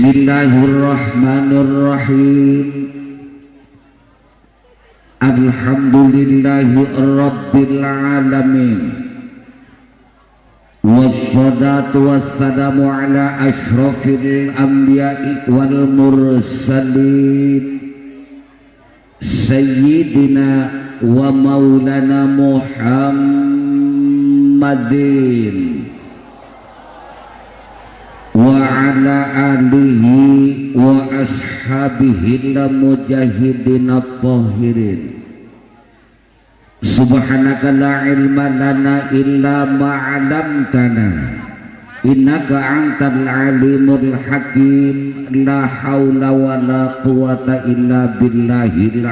Bismillahirrahmanirrahim Alhamdulillahi Rabbil Alamin Wassalatu wassalamu ala ashrafil anbiya'i wal mursalin Sayyidina wa maulana Muhammadin Wa ala alihi wa ashabihi la mujahidin at-tahirin Subhanaka la ilma lana illa ma'alamtana Innaka antal alimul hakim. La hawla wa la quwata illa aliyyil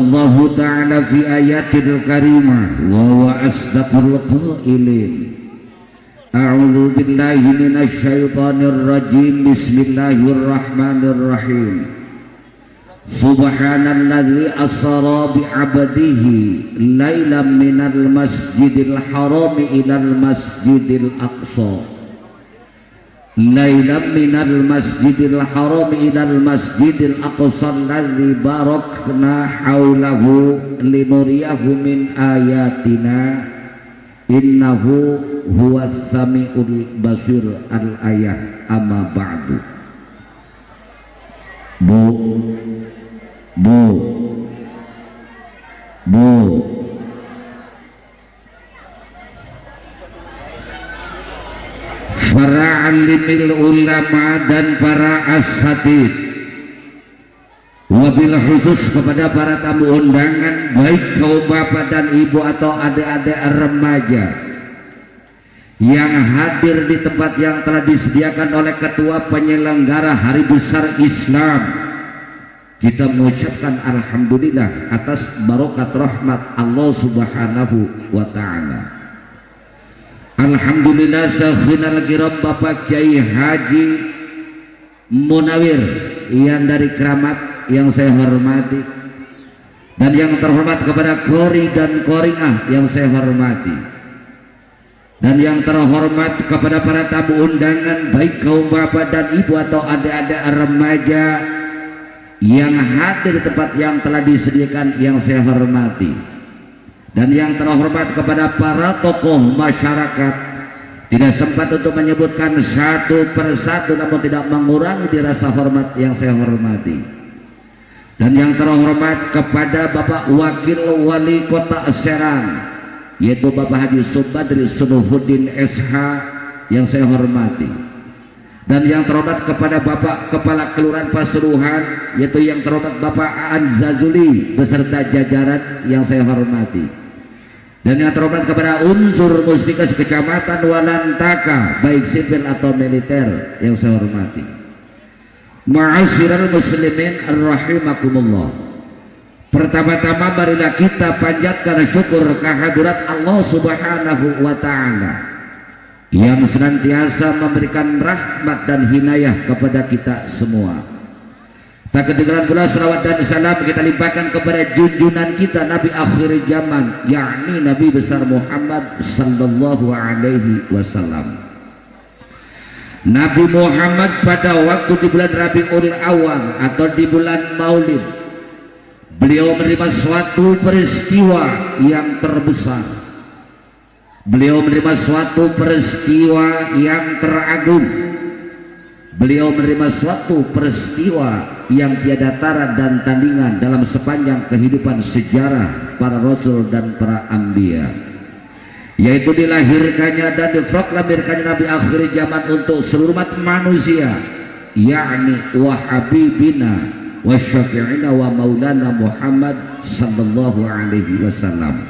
الله تعالى في آيات الكريمة وهو أصدق القائلين أعوذ بالله من الشيطان الرجيم. بسم الله الرحمن الرحيم. سبحان الذي أسرى بعبده ليلا من المسجد الحرام إلى المسجد الأقصى. Lailan minal masjidil haram ilal masjidil aqsa alladzi barakna haulahu linuriyahu min ayatina innahu huwas samiul basir al ayat amma ba'du. Bu. Bu. Bu Alimil ulama dan para asatid Wabil khusus kepada para tamu undangan Baik kaum bapak dan ibu atau adik-adik remaja Yang hadir di tempat yang telah disediakan oleh ketua penyelenggara hari besar Islam. Kita mengucapkan Alhamdulillah atas barokat rahmat Allah subhanahu wa ta'ala Alhamdulillah Syekhina Kiram Bapak Kiai Haji Munawir yang dari keramat yang saya hormati dan yang terhormat kepada Kori dan Koringah yang saya hormati dan yang terhormat kepada para tamu undangan baik kaum bapak dan ibu atau adik-adik remaja yang hadir di tempat yang telah disediakan yang saya hormati dan yang terhormat kepada para tokoh masyarakat tidak sempat untuk menyebutkan satu persatu namun tidak mengurangi dirasa hormat yang saya hormati. Dan yang terhormat kepada Bapak Wakil Wali Kota Serang yaitu Bapak Haji Subadri Sunuhuddin SH yang saya hormati. Dan yang terhormat kepada Bapak Kepala Kelurahan Pasuruan yaitu yang terhormat Bapak Aan Zazuli beserta jajaran yang saya hormati dan yang terhormat kepada unsur mustika kecamatan Walantaka baik sipil atau militer yang saya hormati. Ma'asyiral muslimin rahimakumullah. Pertama-tama marilah kita panjatkan syukur kehadirat Allah subhanahu wa ta'ala yang senantiasa memberikan rahmat dan hinayah kepada kita semua tak ketinggalan pula salawat dan salam kita limpahkan kepada junjungan kita Nabi akhir zaman yakni Nabi besar Muhammad sallallahu alaihi wasallam Nabi Muhammad pada waktu di bulan Rabiul Awal atau di bulan Maulid beliau menerima suatu peristiwa yang terbesar Beliau menerima suatu peristiwa yang teragung. Beliau menerima suatu peristiwa yang tiada tara dan tandingan dalam sepanjang kehidupan sejarah para rasul dan para ambia. Yaitu dilahirkannya dan diproklamirkannya Nabi akhir zaman untuk seluruh umat manusia. Yakni wa habibina wa syafi'ina wa maulana Muhammad sallallahu alaihi wasallam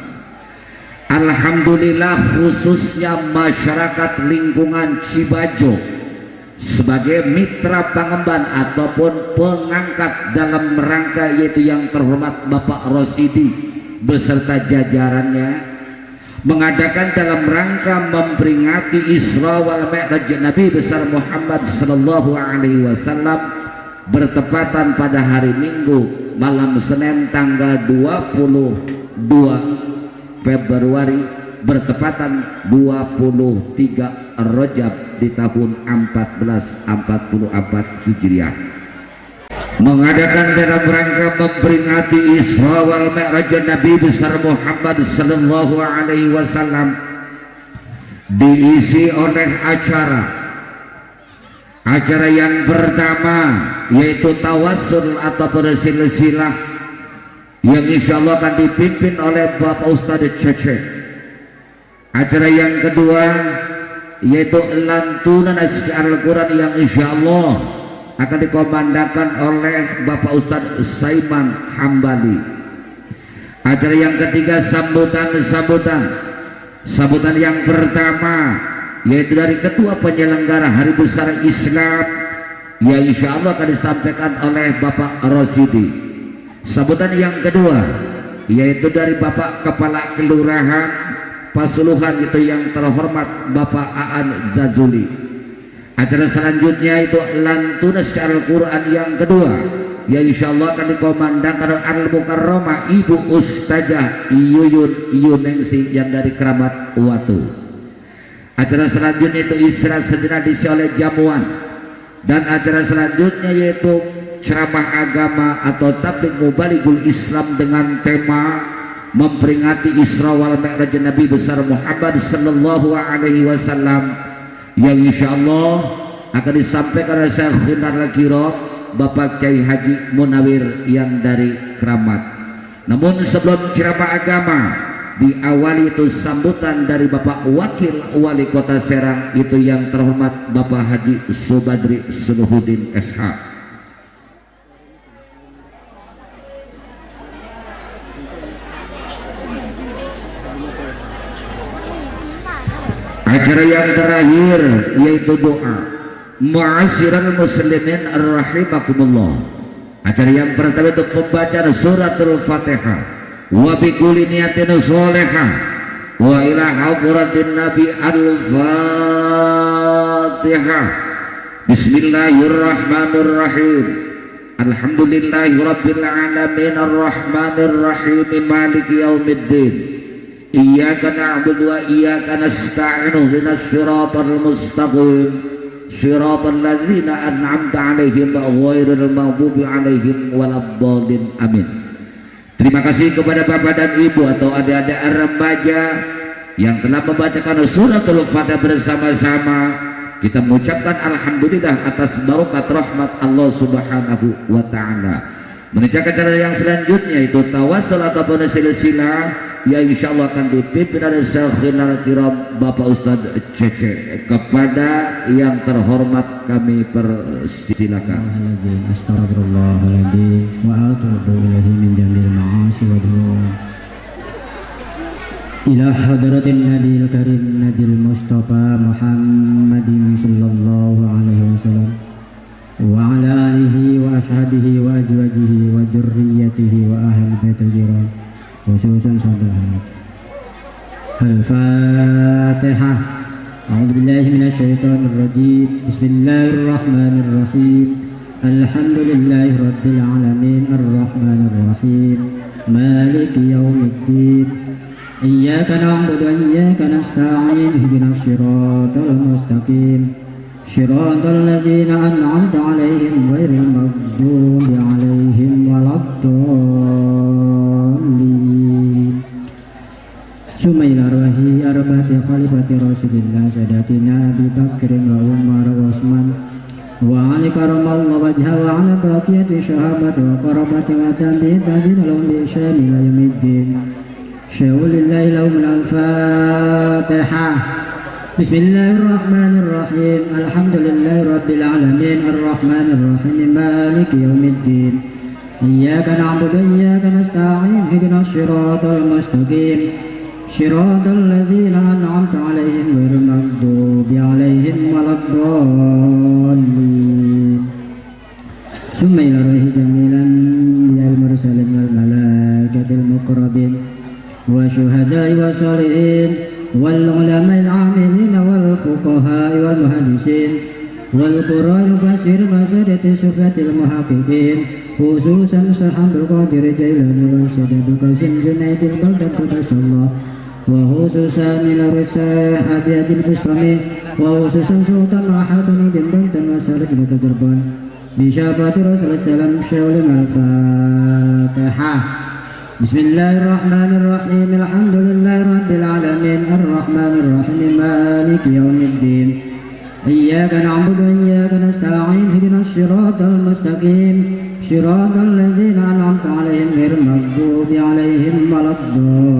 Alhamdulillah khususnya masyarakat lingkungan Cibajo sebagai mitra pengemban ataupun pengangkat dalam rangka yaitu yang terhormat Bapak Rosidi beserta jajarannya mengadakan dalam rangka memperingati Isra wal Mi'raj Nabi besar Muhammad sallallahu alaihi wasallam bertepatan pada hari Minggu malam Senin tanggal 22 Februari bertepatan 23 Rajab di tahun 1444 Hijriah. Mengadakan dalam rangka memperingati Isra wal Mi'raj Nabi besar Muhammad sallallahu alaihi wasallam diisi oleh acara. Acara yang pertama yaitu tawassul atau bersilsilah yang insya Allah akan dipimpin oleh Bapak Ustadz Cece. Acara yang kedua yaitu lantunan Al-Quran yang insya Allah akan dikomandakan oleh Bapak Ustadz Saiman Hambali. Acara yang ketiga sambutan-sambutan. Sambutan yang pertama yaitu dari ketua penyelenggara hari besar Islam yang insya Allah akan disampaikan oleh Bapak Rosidi. Sambutan yang kedua yaitu dari Bapak Kepala Kelurahan Pasuluhan itu yang terhormat Bapak Aan Zazuli. Acara selanjutnya itu lantunas Al-Quran yang kedua yang insya Allah akan dikomandangkan Al-Mukarramah Ibu Ustazah Iyuyun Iyunengsi yang dari keramat Watu. Acara selanjutnya itu istirahat sejenak diisi oleh jamuan. Dan acara selanjutnya yaitu ceramah agama atau tablik mubaligul Islam dengan tema memperingati Isra wal Mi'raj Nabi besar Muhammad sallallahu alaihi wasallam yang insya Allah akan disampaikan oleh Syekh Khinar Lakiro Bapak Kiai Haji Munawir yang dari Keramat. Namun sebelum ceramah agama diawali itu sambutan dari Bapak Wakil Wali Kota Serang itu yang terhormat Bapak Haji Subadri Sunuhuddin SH acara yang terakhir yaitu doa. Mu'asyiral muslimin rahimakumullah. Acara yang pertama itu pembacaan suratul fatihah. Wa bikuli niyatin solehah wa ila hadratin nabi al-fatihah. Bismillahirrahmanirrahim. Alhamdulillahi rabbil alamin arrahmanirrahim maliki yaumiddin إياك نعبد وإياك نستعين اهدنا الصراط المستقيم صراط الذين أنعمت عليهم غير المغضوب عليهم ولا الضالين amin Terima kasih kepada bapak dan ibu atau adik-adik remaja yang telah membacakan suratul fatihah bersama-sama kita mengucapkan alhamdulillah atas barokat rahmat Allah subhanahu wa ta'ala menunjukkan cara yang selanjutnya itu tawasul ataupun silsilah yang insya Allah akan dipimpin oleh Syekhina Kiram Bapak Ustadz Cece. Kepada yang terhormat kami persilakan. Astagfirullahaladzim wa atubu ilaihi min jamil ma'asi wa hadratin nabil karim nabil mustafa muhammadin sallallahu alaihi wasallam. Wa alihi wa wa jurriyatihi صدرات الفاتحة أعوذ بالله من الشيطان الرجيم. بسم الله الرحمن الرحيم. الحمد لله رب العالمين. الرحمن الرحيم. مالك يوم الدين. إياك نعبد وإياك نستعين. اهدنا الصراط المستقيم. صراط الذين أنعمت عليهم غير المغضوب عليهم ولا الضالين. الناس خليفة رسول الله سادتنا أبي بكر وعمر وعثمان وعلي كرم الله وجهه وعلى بقية الشهابة وقربة وتنبيه تدين لهم بإحسان إلى يوم الدين شهود الله لهم الفاتحة بسم الله الرحمن الرحيم الحمد لله رب العالمين الرحمن الرحيم مالك يوم الدين إياك نعبد وإياك نستعين اهدنا الصراط المستقيم صراط الذين أنعمت عليهم غير المغضوب عليهم ولا الضالين. ثم إلى روح جميلا يا المرسلين والملائكة المقربين وشهداء وصالحين والفقهاء والمهندسين والقراء المفسر مسادة السفة المحققين خصوصا عبد القادر الجيلاني والسيد قاسم جنيد البلدة الله. وخصوصا من الرساء أبيات البستمي وخصوصا سلطان وحسن بن بنت مسالك لتجربان بشافة رسول السلام شاول الفاتحة. بسم الله الرحمن الرحيم. الحمد لله رب العالمين. الرحمن الرحيم مالك يوم الدين. إياك نعبد وإياك نستعين. اهدنا الصراط المستقيم. صراط الذين أنعمت عليهم غير المغضوب عليهم ولا الضالين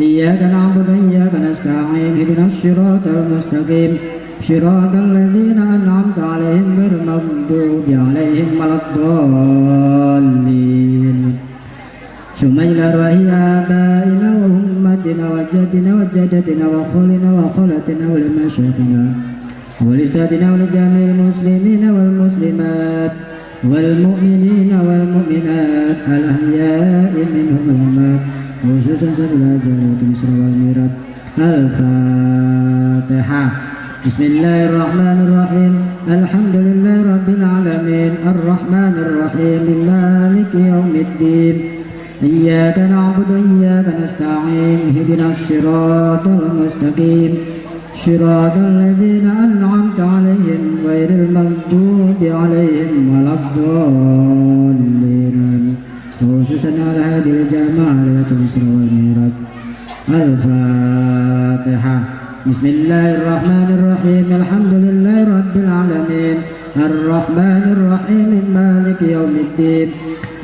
إياك نعبد وإياك نستعين اهدنا الصراط المستقيم. صراط الذين أنعمت عليهم غير المغضوب عليهم ولا الضالين. ثم إلى أرواح آبائنا وأمتنا وجدنا وجدتنا وخولنا وخولتنا ولمشايخنا ولأجدادنا ولجميع المسلمين والمسلمات والمؤمنين والمؤمنات الأحياء منهم الأموات خصوصا سبيل جلالة مصر والميرات الفاتحة. بسم الله الرحمن الرحيم. الحمد لله رب العالمين. الرحمن الرحيم. مالك يوم الدين. إياك نعبد وإياك نستعين. اهدنا الصراط المستقيم. صراط الذين أنعمت عليهم غير المغضوب عليهم ولا الضالين. خصوصا على هذه الجماعة ليلة الإسراء والمعراج الفاتحة. بسم الله الرحمن الرحيم. الحمد لله رب العالمين. الرحمن الرحيم. مالك يوم الدين.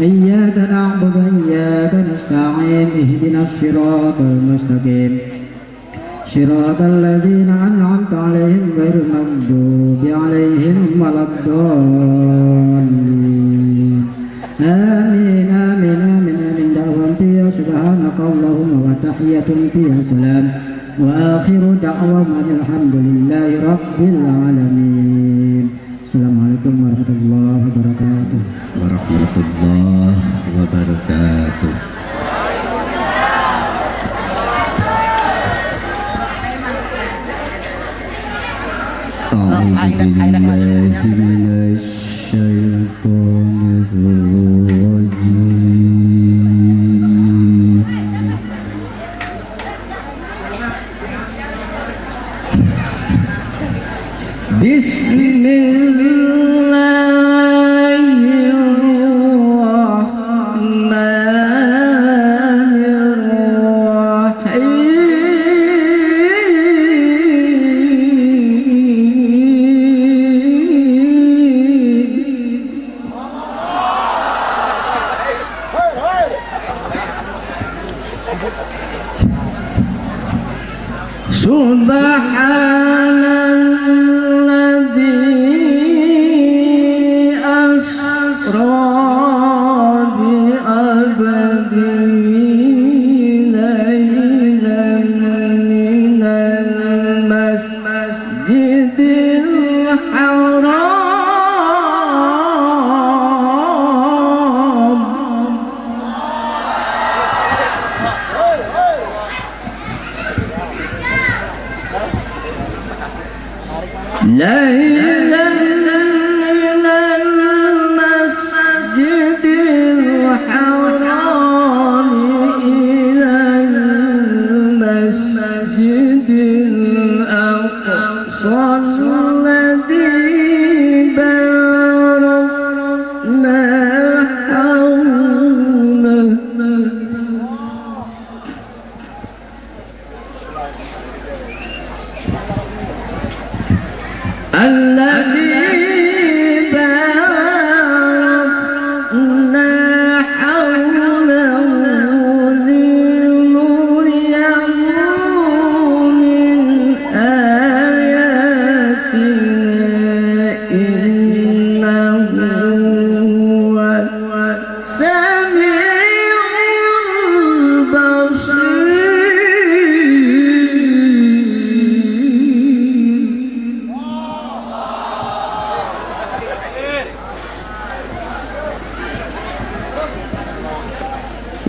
إياك نعبد وإياك نستعين. اهدنا الصراط المستقيم. صراط الذين أنعمت عليهم غير المغضوب عليهم ولا الضالين. آمين. سبحانك اللهم وتحية فيها سلام وآخر دعوهم أن الحمد لله رب العالمين السلام عليكم ورحمة الله وبركاته warahmatullahi wabarakatuh أعوذ بالله من الشيطان الرجيم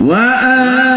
Wow.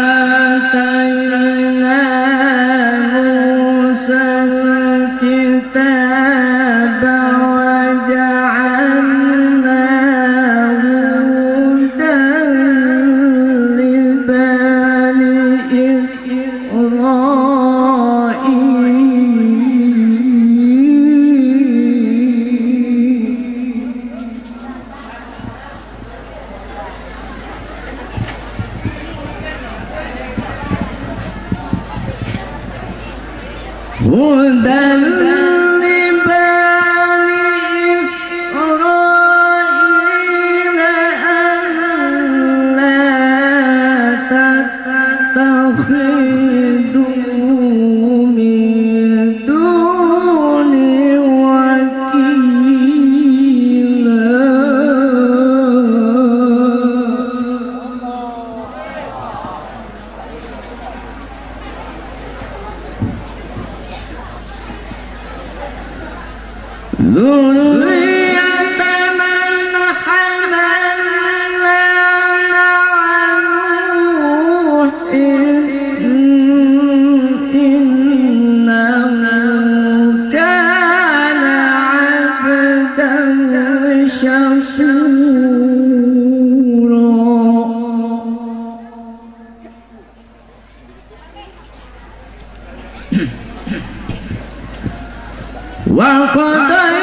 وقد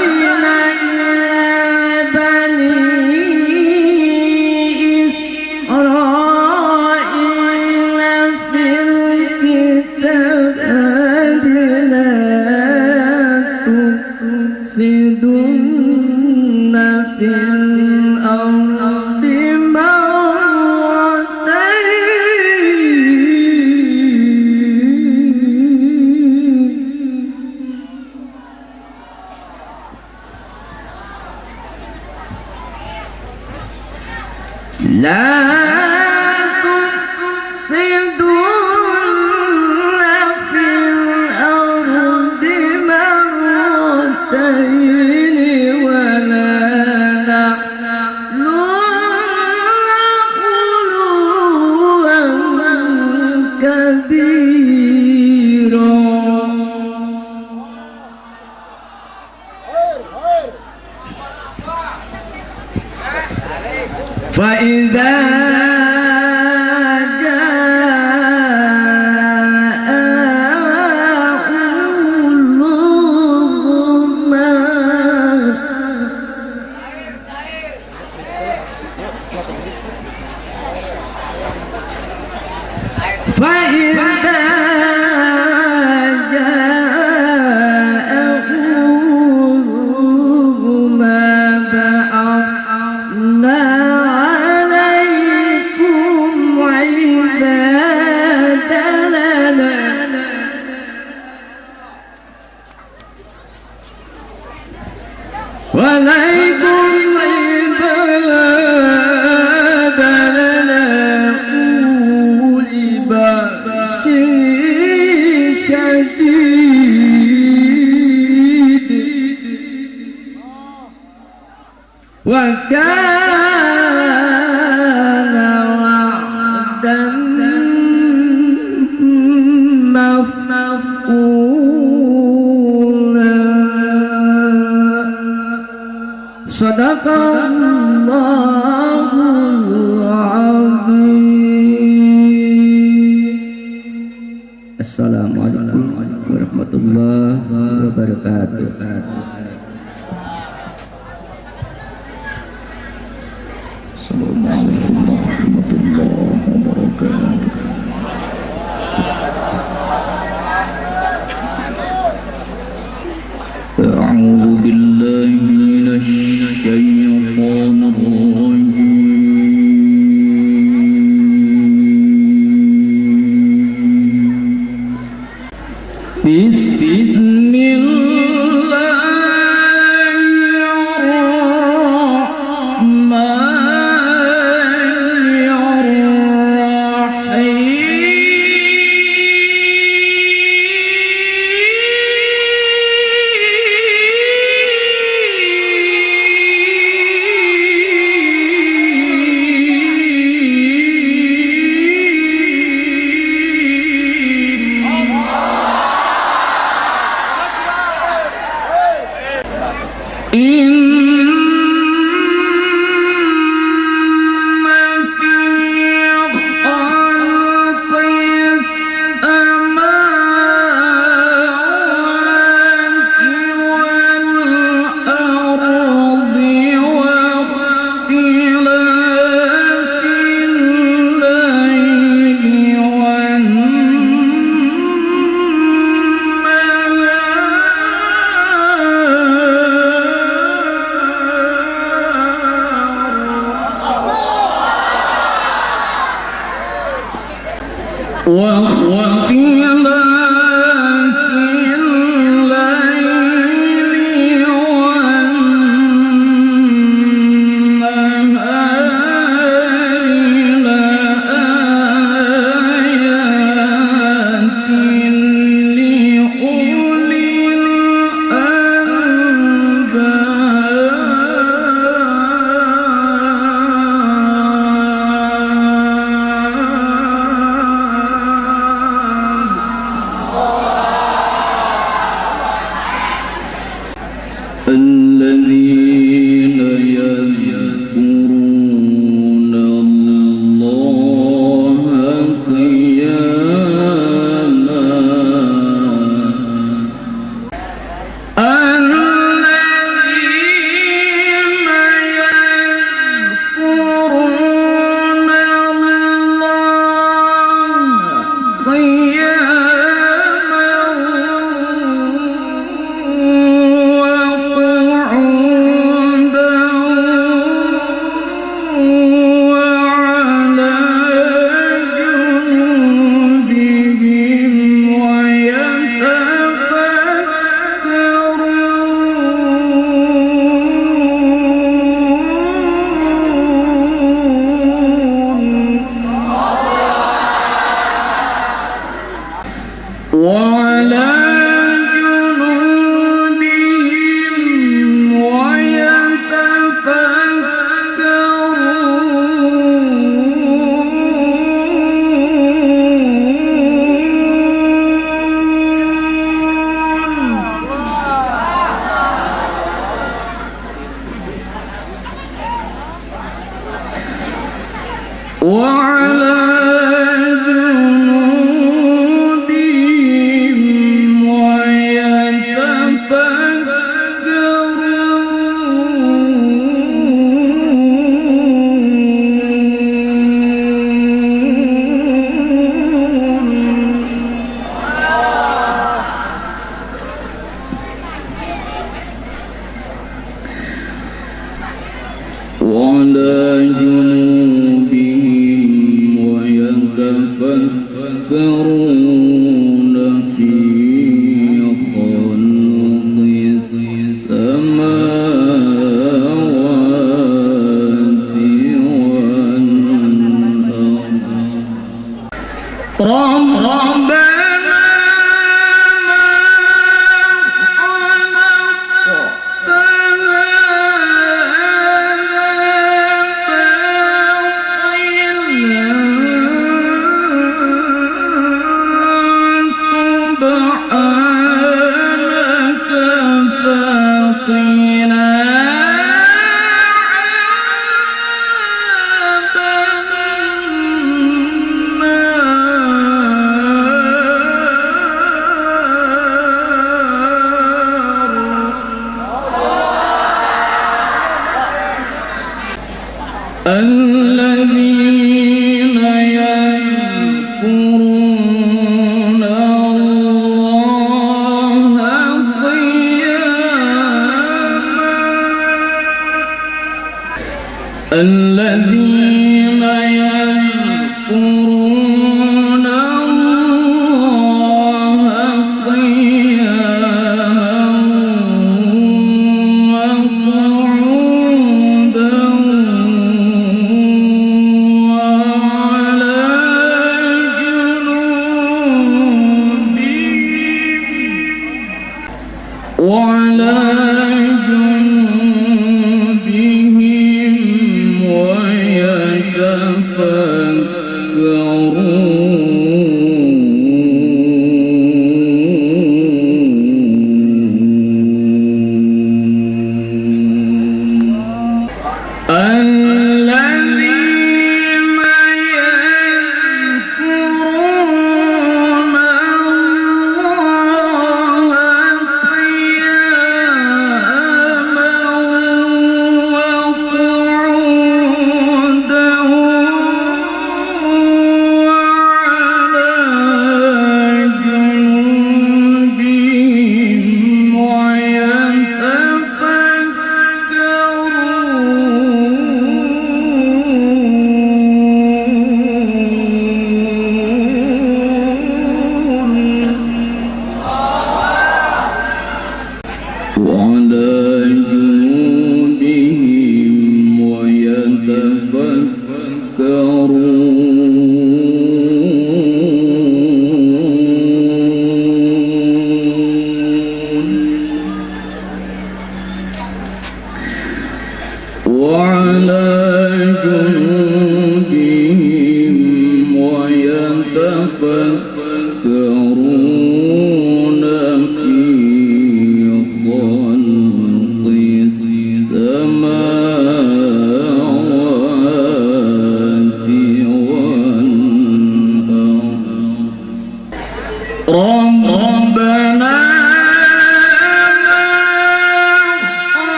الذي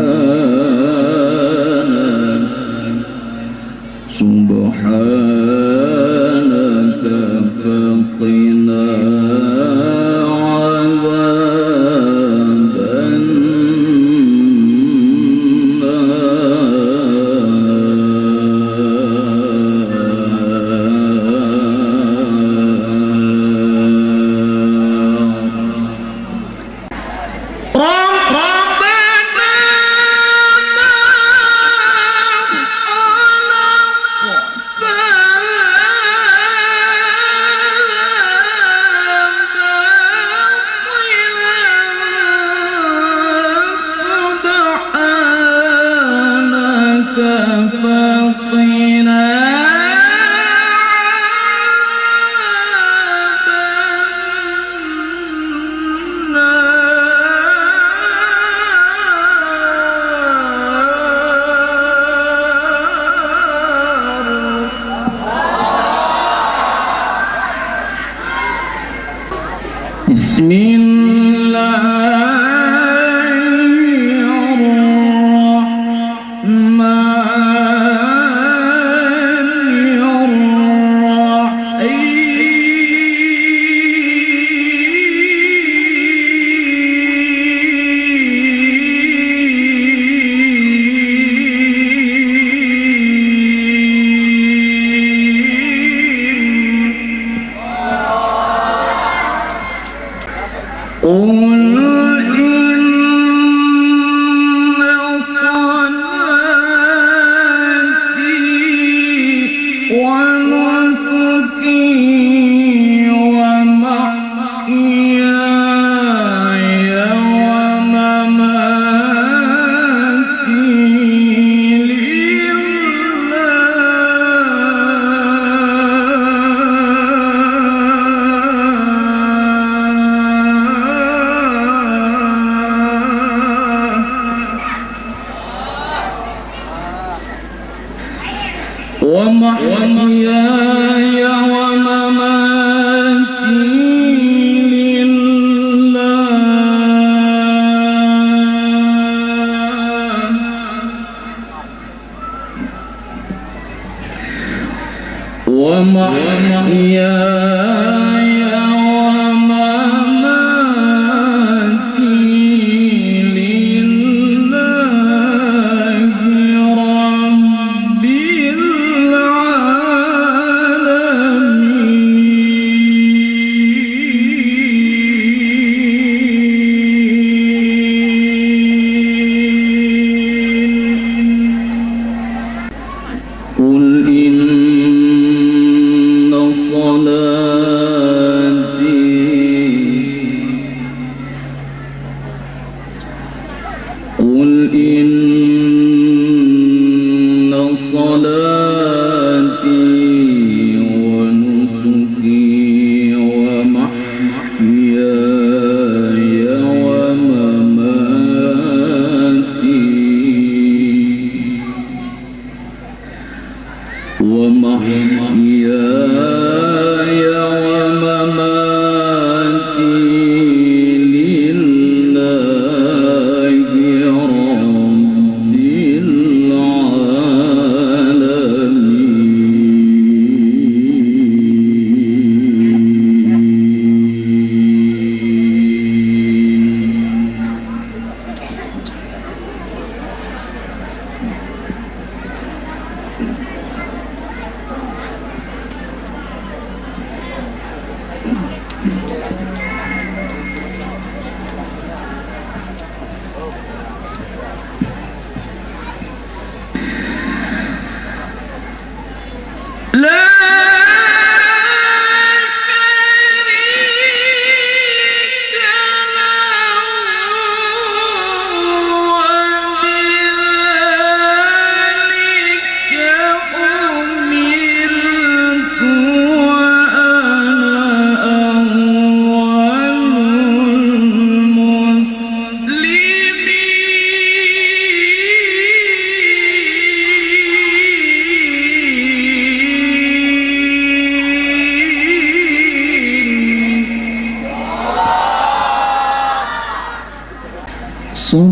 Oh.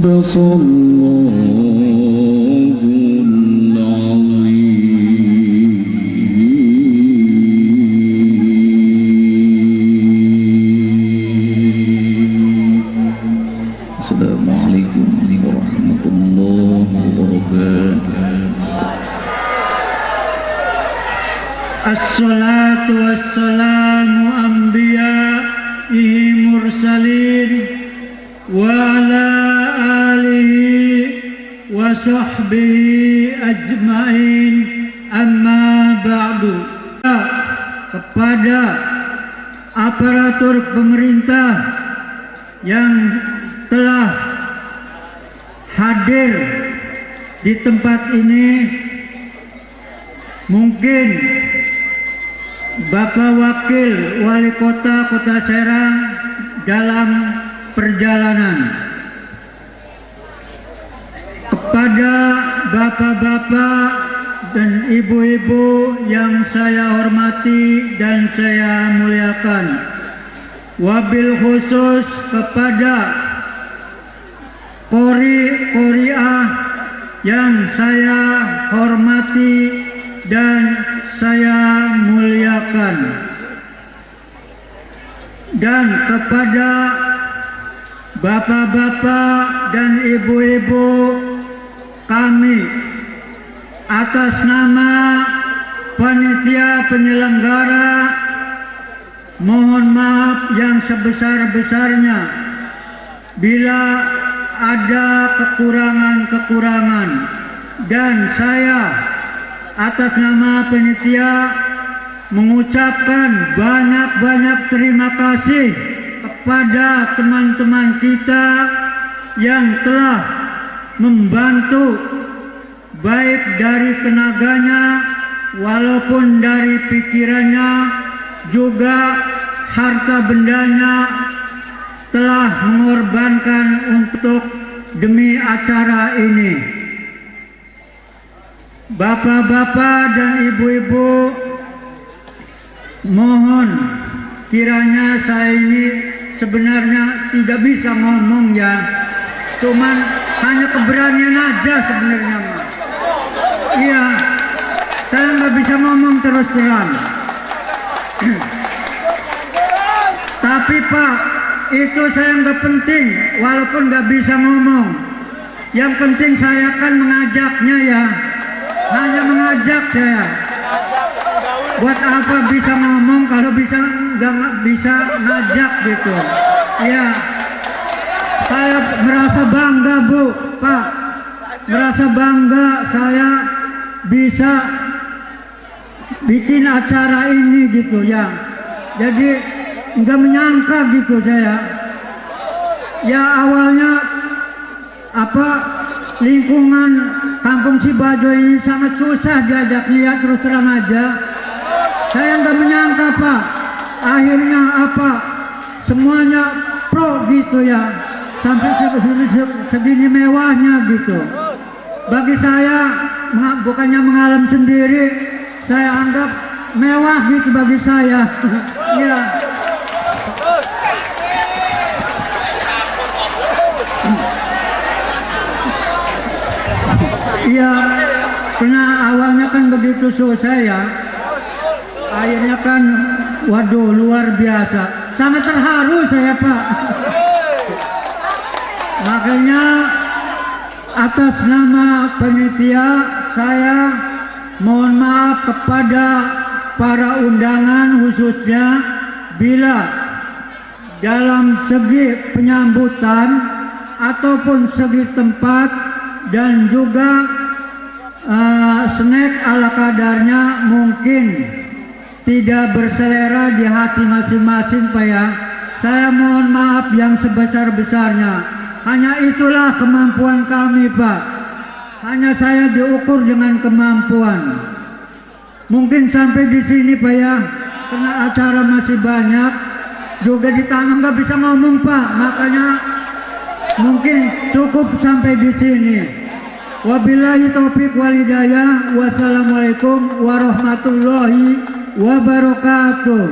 أبصر khusus kepada kori koriah yang saya hormati dan saya muliakan. Dan kepada bapak-bapak dan ibu-ibu kami atas nama panitia penyelenggara mohon maaf yang sebesar-besarnya. Bila ada kekurangan-kekurangan. Dan saya atas nama panitia mengucapkan banyak-banyak terima kasih kepada teman-teman kita yang telah membantu baik dari tenaganya walaupun dari pikirannya juga harta bendanya telah mengorbankan untuk demi acara ini. Bapak-bapak dan ibu-ibu mohon kiranya saya ini sebenarnya tidak bisa ngomong ya. Cuman hanya keberanian aja sebenarnya iya saya nggak bisa ngomong terus terang tapi Pak itu saya nggak penting walaupun nggak bisa ngomong. Yang penting saya akan mengajaknya ya. Hanya mengajak saya. Buat apa bisa ngomong kalau bisa nggak bisa ngajak gitu? Ya saya merasa bangga bu pak. Merasa bangga saya bisa bikin acara ini gitu ya. Jadi nggak menyangka gitu saya. Ya awalnya apa lingkungan kampung Sibajo ini sangat susah diajaknya ya terus terang aja. Saya nggak menyangka pak. Akhirnya apa semuanya pro gitu ya. Sampai segini, segini mewahnya gitu. Bagi saya bukannya mengalam sendiri saya anggap mewah gitu bagi saya ya Iya, karena awalnya kan begitu susah ya. Akhirnya kan, waduh luar biasa. Sangat terharu saya Pak. Makanya atas nama panitia saya mohon maaf kepada para undangan khususnya bila dalam segi penyambutan ataupun segi tempat dan juga eh, snack ala kadarnya mungkin tidak berselera di hati masing-masing Pak ya. Saya mohon maaf yang sebesar-besarnya. Hanya itulah kemampuan kami Pak. Hanya saya diukur dengan kemampuan. Mungkin sampai di sini Pak ya, karena acara masih banyak. Juga di tangan nggak bisa ngomong Pak, makanya mungkin cukup sampai di sini. Wabillahi taufik wal hidayah. Wassalamualaikum warahmatullahi wabarakatuh.